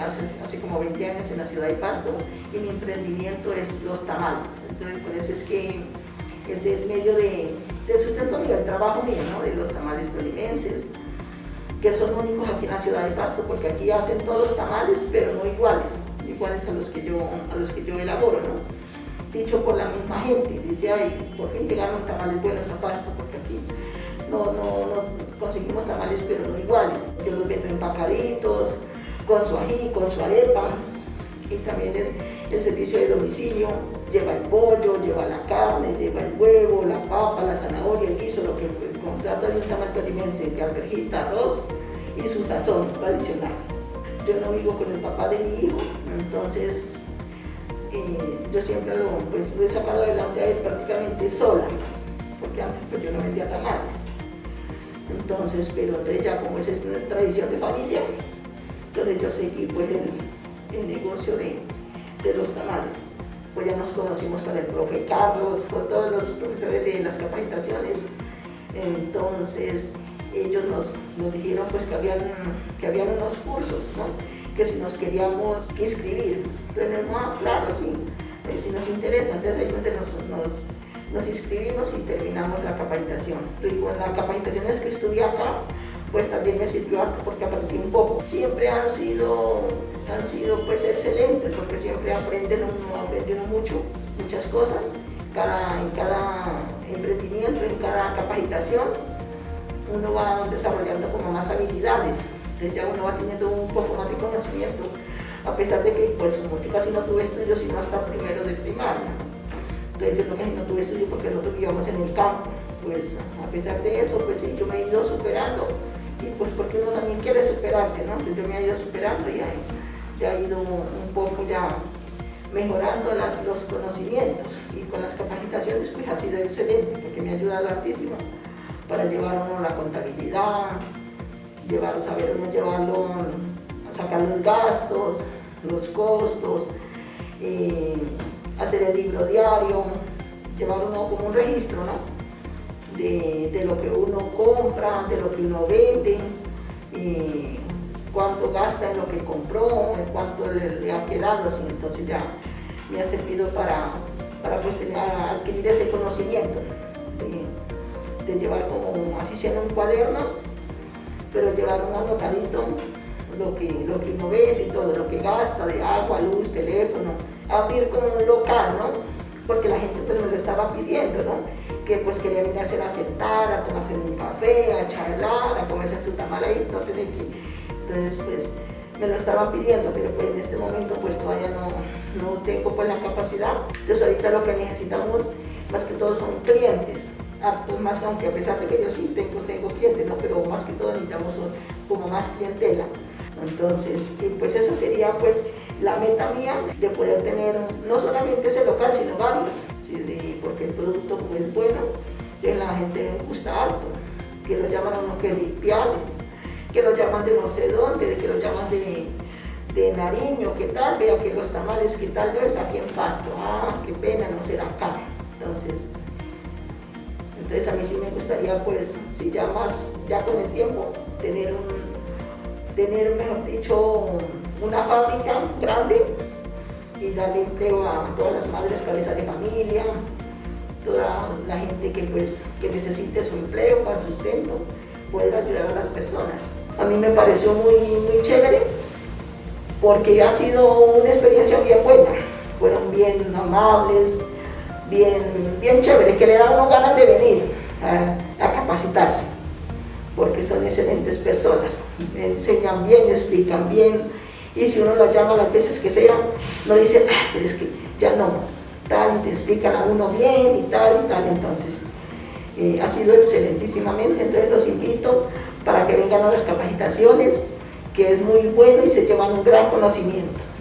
hace, hace, como 20 años en la ciudad de Pasto y mi emprendimiento es los tamales. Entonces por eso es que es el medio de, de sustento mío, el trabajo mío, ¿no? de los tamales tolimenses, que son únicos aquí en la ciudad de Pasto porque aquí hacen todos los tamales pero no iguales, iguales a los que yo, a los que yo elaboro. ¿no? Dicho por la misma gente, dice, ay, ¿por qué llegaron tamales buenos a Pasto? Porque aquí no, no, no conseguimos tamales pero no iguales. Yo los vendo empacaditos, con su ají, con su arepa, y también el, servicio de domicilio, lleva el pollo, lleva la carne, lleva el huevo, la papa, la zanahoria, el guiso, lo que contrata de un tamal alimense, que alberjita, arroz y su sazón tradicional. Yo no vivo con el papá de mi hijo, entonces yo siempre lo, pues, he sacado adelante prácticamente sola, porque antes pues, yo no vendía tamales. Entonces, pero entonces ya como esa es una tradición de familia, entonces yo seguí pues el, negocio de, los tamales. Pues ya nos conocimos con el profe Carlos, con todos los profesores de las capacitaciones. Entonces ellos nos, dijeron pues que habían, que habían unos cursos, ¿no? que si nos queríamos inscribir. Entonces, ah, claro, sí, si nos interesa. Entonces nos, nos, inscribimos y terminamos la capacitación. Y con la capacitación es que estudié acá, pues también me sirvió porque aprendí un poco. Siempre han sido, han sido pues excelentes porque siempre aprenden uno, mucho, muchas cosas. Cada, en cada emprendimiento, en cada capacitación, uno va desarrollando como más habilidades. Entonces ya uno va teniendo un poco más de conocimiento, a pesar de que pues yo casi no tuve estudios sino hasta primero de primaria. Entonces yo no, no tuve estudios porque nosotros vivíamos en el campo. Pues a pesar de eso, pues sí, yo me he ido superando pues porque uno también quiere superarse, ¿no? Entonces yo me he ido superando y ya he ido un poco ya mejorando los conocimientos y con las capacitaciones pues ha sido excelente porque me ha ayudado hartísimo para llevar uno la contabilidad, llevar, saber uno llevarlo, sacar los gastos, los costos, eh, hacer el libro diario, llevar uno como un registro, ¿no? De, lo que uno compra, de lo que uno vende, cuánto gasta en lo que compró, en cuánto le, ha quedado, así, entonces ya me ha servido para, para pues, adquirir ese conocimiento, de, llevar como, así sea un cuaderno, pero llevar un anotadito, lo que, lo que uno vende y todo, lo que gasta de agua, luz, teléfono, abrir como un local, ¿no? Porque la gente pues me lo estaba pidiendo, ¿no? Que pues quería venirse a sentar, a tomarse un café, a charlar, a comerse su tamal ahí, no tener que... Entonces pues me lo estaban pidiendo, pero pues en este momento pues todavía no, no tengo pues la capacidad. Entonces ahorita lo que necesitamos más que todo son clientes, más aunque a pesar de que yo sí tengo, tengo clientes, ¿no? pero más que todo necesitamos como más clientela. Entonces, pues esa sería pues la meta mía de poder tener no solamente ese local, sino varios, porque el producto es bueno, que la gente gusta harto, que lo llaman uno que limpiales, que lo llaman de no sé dónde, que lo llaman de, de Nariño, ¿qué tal? Vea que los tamales, ¿qué tal? Yo es aquí en Pasto, ah, qué pena, no será acá. Entonces, entonces a mí sí me gustaría, pues, si ya más, ya con el tiempo, tener un, tener, mejor dicho, una fábrica grande y darle empleo a todas las madres cabezas de familia, toda la gente que, pues, que necesite su empleo para sustento, poder ayudar a las personas. A mí me pareció muy, muy chévere porque ha sido una experiencia bien buena, fueron bien amables, bien, bien chévere, que le da uno ganas de venir a, a capacitarse, porque son excelentes personas, enseñan bien, explican bien, y si uno las llama las veces que sea, no dicen, ah, pero es que ya no, tal, le explican a uno bien y tal y tal, entonces eh, ha sido excelentísimamente, entonces los invito para que vengan a las capacitaciones, que es muy bueno y se llevan un gran conocimiento.